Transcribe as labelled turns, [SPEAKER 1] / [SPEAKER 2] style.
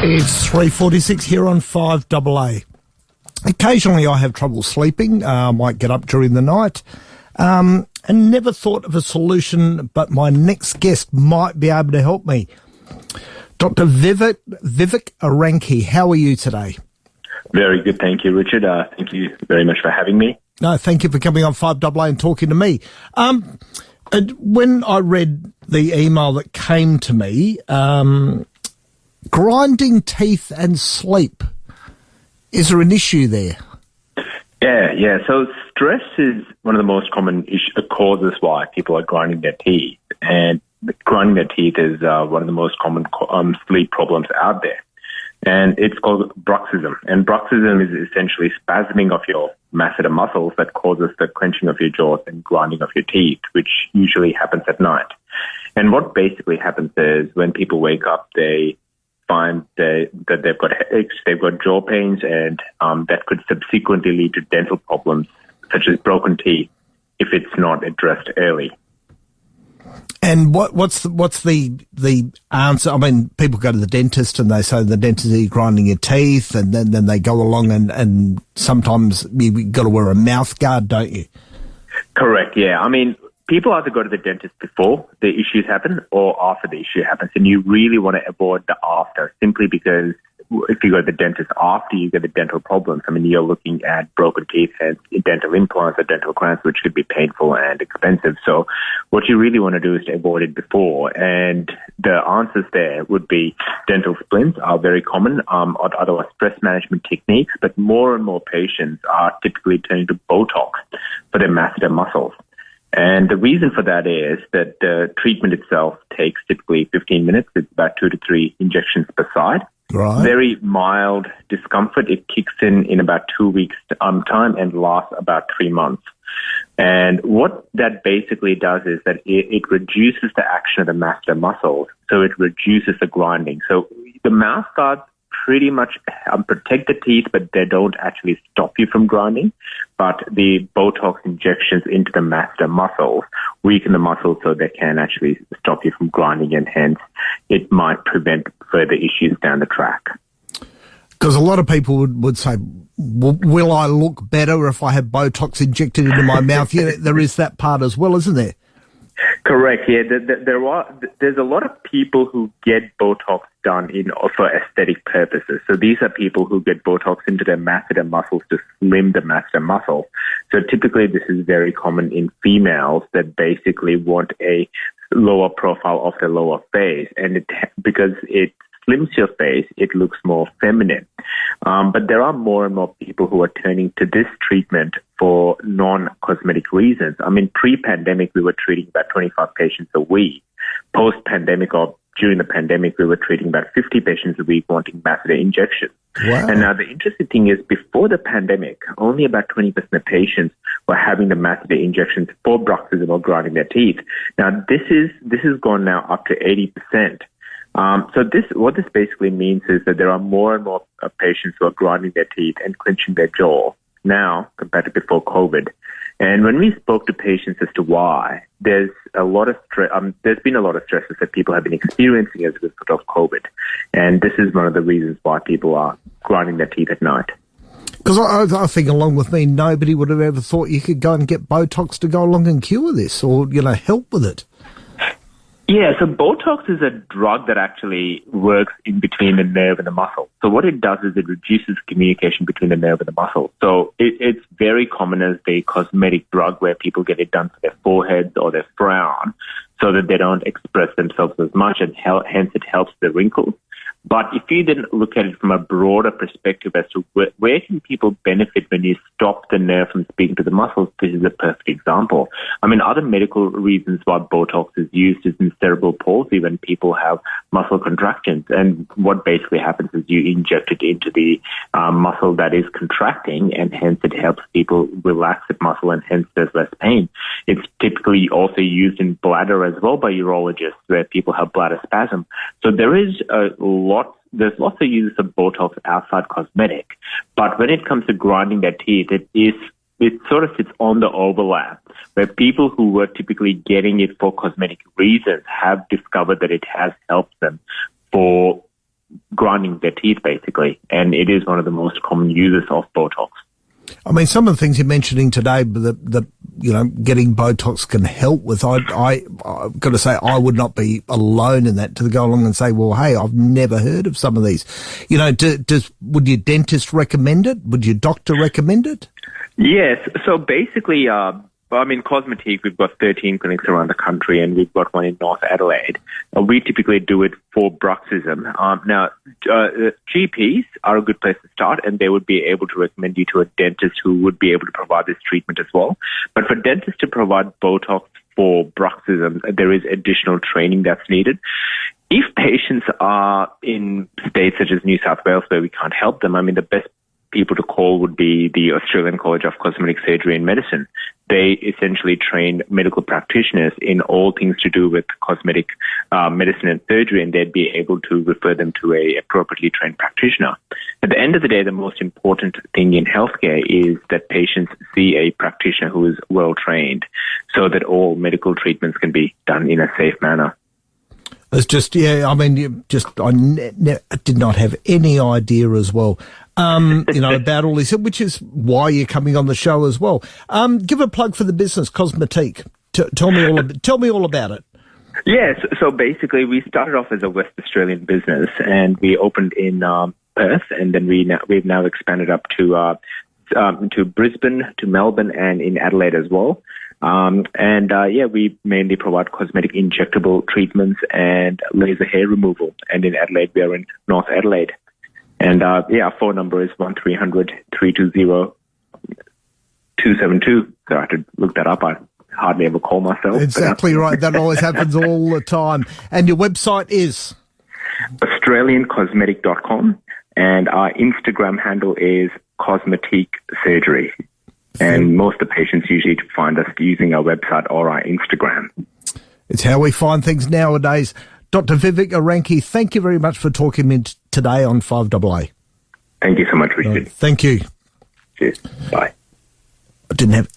[SPEAKER 1] It's 3.46 here on 5AA. Occasionally I have trouble sleeping. Uh, I might get up during the night. Um, and never thought of a solution, but my next guest might be able to help me. Dr. Vivek, Vivek Eranki, how are you today?
[SPEAKER 2] Very good, thank you, Richard. Uh, thank you very much for having me.
[SPEAKER 1] No, thank you for coming on 5AA and talking to me. Um, when I read the email that came to me, um, grinding teeth and sleep. Is there an issue there?
[SPEAKER 2] Yeah, yeah. So stress is one of the most common causes why people are grinding their teeth, and grinding their teeth is uh, one of the most common um, sleep problems out there. And it's called bruxism. And bruxism is essentially spasming of your masseter muscles that causes the clenching of your jaws and grinding of your teeth, which usually happens at night. And what basically happens is when people wake up, they find that, that they've got headaches, they've got jaw pains, and um, that could subsequently lead to dental problems such as broken teeth if it's not addressed early.
[SPEAKER 1] And what, what's the, what's the the answer? I mean, people go to the dentist and they say the dentist is grinding your teeth, and then, then they go along and, and sometimes you've got to wear a mouth guard, don't you?
[SPEAKER 2] Correct. Yeah. I mean, people either go to the dentist before the issues happen or after the issue happens, and you really want to avoid the after simply because if you go to the dentist after you get the dental problems, I mean, you're looking at broken teeth and dental implants or dental crowns, which could be painful and expensive. So what you really want to do is to avoid it before. And the answers there would be dental splints are very common, um, or otherwise stress management techniques, but more and more patients are typically turning to Botox for their masseter muscles. And the reason for that is that the treatment itself takes typically 15 minutes. It's about two to three injections per side.
[SPEAKER 1] Right.
[SPEAKER 2] Very mild discomfort. It kicks in in about two weeks um, time and lasts about three months. And what that basically does is that it, it reduces the action of the masseter muscles, so it reduces the grinding. So the mouth guards pretty much um, protect the teeth, but they don't actually stop you from grinding. But the Botox injections into the masseter muscles weaken the muscles so they can actually stop you from grinding, and hence it might prevent further issues down the track.
[SPEAKER 1] Because a lot of people would, would say, will I look better if I have Botox injected into my mouth? Yeah, there is that part as well, isn't there?
[SPEAKER 2] Correct. Yeah, there are. There's a lot of people who get Botox done in for aesthetic purposes. So these are people who get Botox into their masseter muscles to slim the masseter muscle. So typically, this is very common in females that basically want a lower profile of the lower face, and it because it slims your face, it looks more feminine. Um, but there are more and more people who are turning to this treatment for non-cosmetic reasons. I mean, pre-pandemic, we were treating about 25 patients a week. Post-pandemic or during the pandemic, we were treating about 50 patients a week wanting masseter injections.
[SPEAKER 1] Wow.
[SPEAKER 2] And now the interesting thing is before the pandemic, only about 20% of patients were having the masseter injections for bruxism or grinding their teeth. Now this is, this has gone now up to 80%. Um, so this, what this basically means is that there are more and more uh, patients who are grinding their teeth and clenching their jaw now compared to before COVID. And when we spoke to patients as to why, there's a lot of stress. Um, there's been a lot of stresses that people have been experiencing as a result of COVID, and this is one of the reasons why people are grinding their teeth at night.
[SPEAKER 1] Because I, I, think, along with me, nobody would have ever thought you could go and get Botox to go along and cure this, or you know, help with it.
[SPEAKER 2] Yeah, so Botox is a drug that actually works in between the nerve and the muscle. So what it does is it reduces communication between the nerve and the muscle. So it, it's very common as a cosmetic drug where people get it done for their foreheads or their frown so that they don't express themselves as much and hence it helps the wrinkles. But if you then look at it from a broader perspective as to where, where, can people benefit when you stop the nerve from speaking to the muscles, this is a perfect example. I mean, other medical reasons why Botox is used is in cerebral palsy when people have muscle contractions. And what basically happens is you inject it into the um, muscle that is contracting and hence it helps people relax the muscle and hence there's less pain. It's typically also used in bladder as well by urologists where people have bladder spasm. So there is a lots, there's lots of uses of Botox outside cosmetic, but when it comes to grinding their teeth, it is it sort of sits on the overlap where people who were typically getting it for cosmetic reasons have discovered that it has helped them for grinding their teeth basically. And it is one of the most common uses of Botox.
[SPEAKER 1] I mean, some of the things you're mentioning today that, that you know, getting Botox can help with, I, I, I've got to say, I would not be alone in that to go along and say, well, hey, I've never heard of some of these. You know, do, does, would your dentist recommend it? Would your doctor recommend it?
[SPEAKER 2] Yes. So basically, uh, well, I mean, Cosmetique, we've got 13 clinics around the country and we've got one in North Adelaide. Uh, we typically do it for bruxism. Um, now, uh, GPs are a good place to start and they would be able to recommend you to a dentist who would be able to provide this treatment as well. But for dentists to provide Botox for bruxism, there is additional training that's needed. If patients are in states such as New South Wales where we can't help them, I mean, the best people to call would be the Australian College of Cosmetic Surgery and Medicine. They essentially train medical practitioners in all things to do with cosmetic uh, medicine and surgery, and they'd be able to refer them to a appropriately trained practitioner. At the end of the day, the most important thing in healthcare is that patients see a practitioner who is well trained, so that all medical treatments can be done in a safe manner.
[SPEAKER 1] It's just, yeah, I mean, you just, I ne- ne- did not have any idea as well um, you know, about all this, which is why you're coming on the show as well. Um, give a plug for the business, Cosmetique. T- tell me all, ab- tell me all about it.
[SPEAKER 2] Yes. So basically, we started off as a West Australian business, and we opened in um, Perth, and then we now, we've now expanded up to uh, um, to Brisbane, to Melbourne, and in Adelaide as well. Um, and uh, yeah, we mainly provide cosmetic injectable treatments and laser hair removal. And in Adelaide, we are in North Adelaide. And uh, yeah, our phone number is 1300 320 272. So I had to look that up. I hardly ever call myself.
[SPEAKER 1] Uh, exactly right. That always happens all the time. And your website is?
[SPEAKER 2] AustralianCosmetic.com. And our Instagram handle is Cosmetique Surgery. And most of the patients usually find us using our website or our Instagram.
[SPEAKER 1] It's how we find things nowadays. Dr. Vivek Eranki, thank you very much for talking in today on 5AA.
[SPEAKER 2] Thank you so much, Richard. Uh,
[SPEAKER 1] thank you.
[SPEAKER 2] Cheers. Bye.
[SPEAKER 1] I didn't have